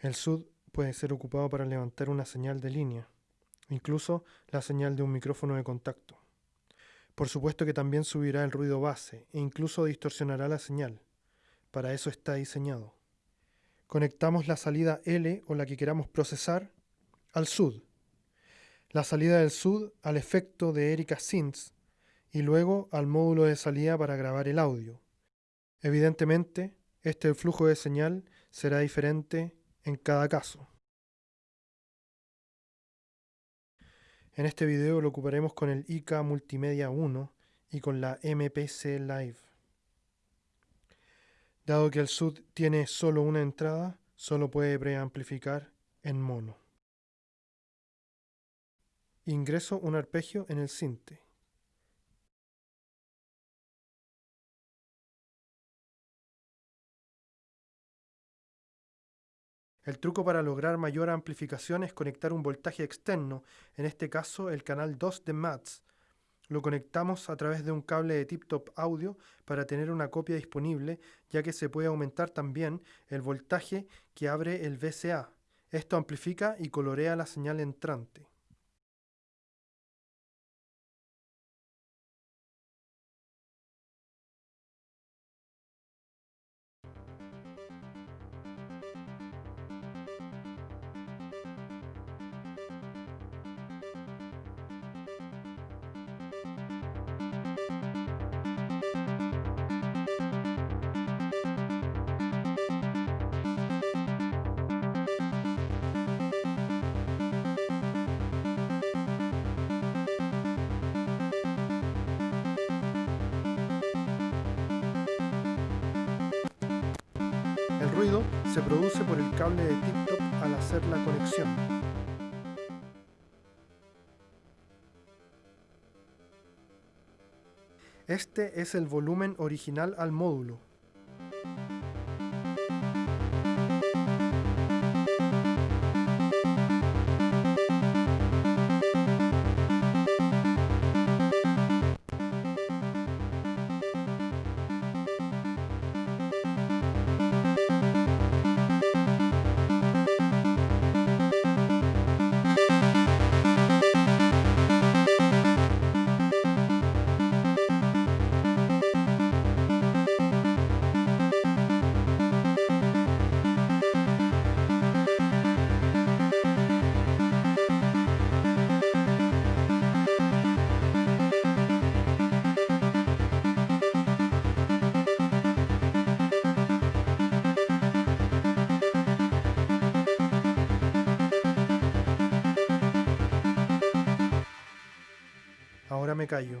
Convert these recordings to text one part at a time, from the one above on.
El SUD puede ser ocupado para levantar una señal de línea, incluso la señal de un micrófono de contacto. Por supuesto que también subirá el ruido base e incluso distorsionará la señal. Para eso está diseñado. Conectamos la salida L o la que queramos procesar al SUD. La salida del SUD al efecto de Erika Synths y luego al módulo de salida para grabar el audio. Evidentemente, este flujo de señal será diferente en cada caso. En este video lo ocuparemos con el IK Multimedia 1 y con la MPC Live. Dado que el SUD tiene solo una entrada, solo puede preamplificar en mono. Ingreso un arpegio en el sinte. El truco para lograr mayor amplificación es conectar un voltaje externo, en este caso el canal 2 de MATS. Lo conectamos a través de un cable de tip-top audio para tener una copia disponible, ya que se puede aumentar también el voltaje que abre el VCA. Esto amplifica y colorea la señal entrante. Ruido se produce por el cable de tip-top al hacer la conexión. Este es el volumen original al módulo. Me callo.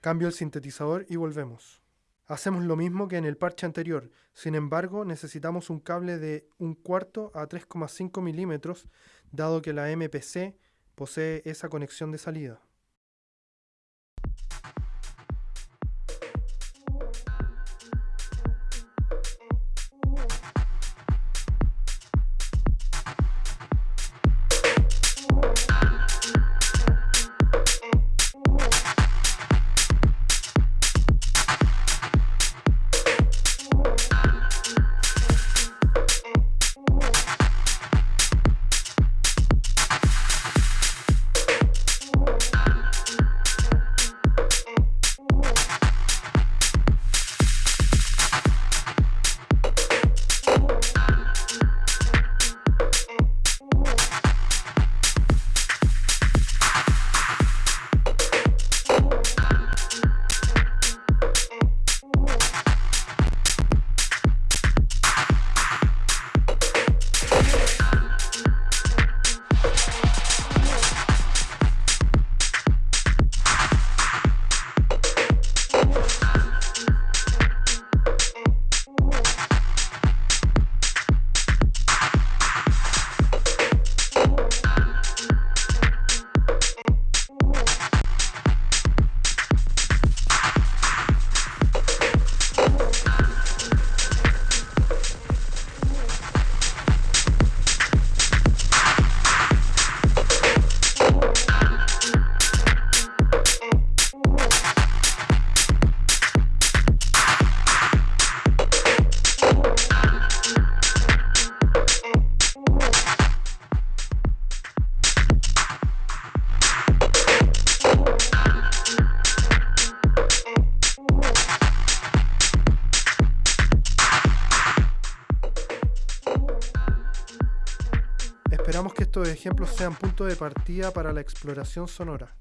Cambio el sintetizador y volvemos. Hacemos lo mismo que en el parche anterior, sin embargo necesitamos un cable de un cuarto a 3,5 milímetros, dado que la MPC posee esa conexión de salida. Esperamos que estos ejemplos sean punto de partida para la exploración sonora.